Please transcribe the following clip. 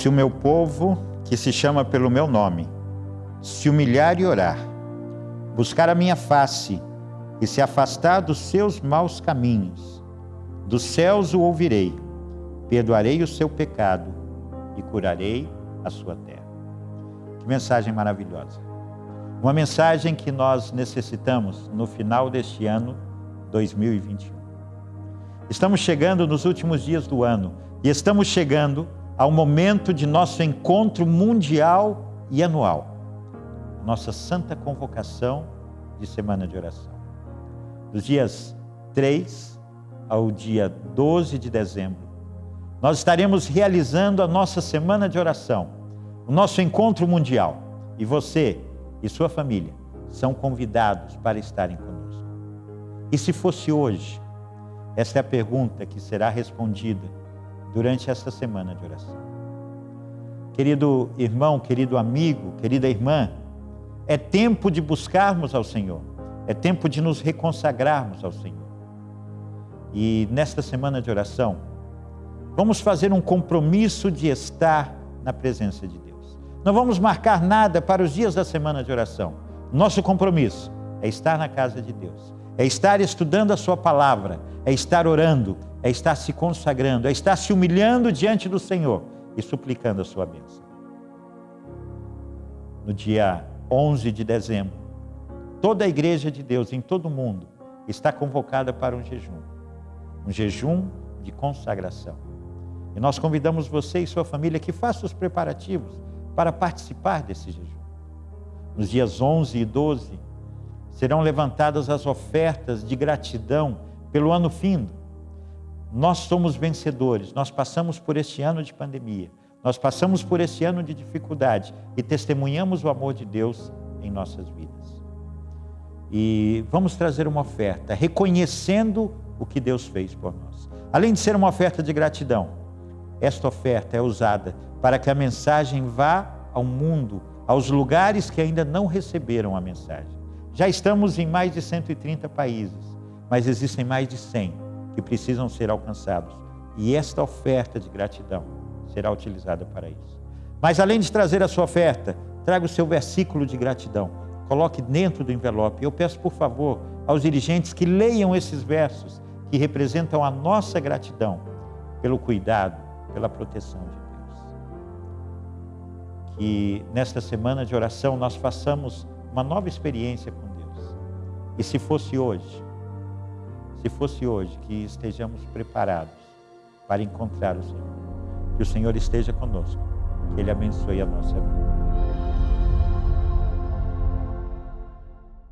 Se o meu povo, que se chama pelo meu nome, se humilhar e orar, buscar a minha face e se afastar dos seus maus caminhos, dos céus o ouvirei, perdoarei o seu pecado e curarei a sua terra. Que mensagem maravilhosa! Uma mensagem que nós necessitamos no final deste ano 2021. Estamos chegando nos últimos dias do ano e estamos chegando ao momento de nosso encontro mundial e anual, nossa santa convocação de semana de oração. Dos dias 3 ao dia 12 de dezembro, nós estaremos realizando a nossa semana de oração, o nosso encontro mundial. E você e sua família são convidados para estarem conosco. E se fosse hoje? Essa é a pergunta que será respondida durante esta semana de oração. Querido irmão, querido amigo, querida irmã, é tempo de buscarmos ao Senhor, é tempo de nos reconsagrarmos ao Senhor. E nesta semana de oração, vamos fazer um compromisso de estar na presença de Deus. Não vamos marcar nada para os dias da semana de oração. Nosso compromisso é estar na casa de Deus, é estar estudando a Sua palavra, é estar orando, é estar se consagrando, é estar se humilhando diante do Senhor e suplicando a Sua bênção. No dia 11 de dezembro, toda a igreja de Deus em todo o mundo está convocada para um jejum, um jejum de consagração. E nós convidamos você e sua família que façam os preparativos para participar desse jejum. Nos dias 11 e 12, serão levantadas as ofertas de gratidão pelo ano findo. Nós somos vencedores, nós passamos por este ano de pandemia, nós passamos por este ano de dificuldade e testemunhamos o amor de Deus em nossas vidas. E vamos trazer uma oferta, reconhecendo o que Deus fez por nós. Além de ser uma oferta de gratidão, esta oferta é usada para que a mensagem vá ao mundo, aos lugares que ainda não receberam a mensagem. Já estamos em mais de 130 países, mas existem mais de 100 que precisam ser alcançados. E esta oferta de gratidão será utilizada para isso. Mas além de trazer a sua oferta, traga o seu versículo de gratidão. Coloque dentro do envelope. Eu peço, por favor, aos dirigentes que leiam esses versos que representam a nossa gratidão pelo cuidado, pela proteção de que nesta semana de oração nós façamos uma nova experiência com Deus. E se fosse hoje, se fosse hoje que estejamos preparados para encontrar o Senhor, que o Senhor esteja conosco, que Ele abençoe a nossa vida.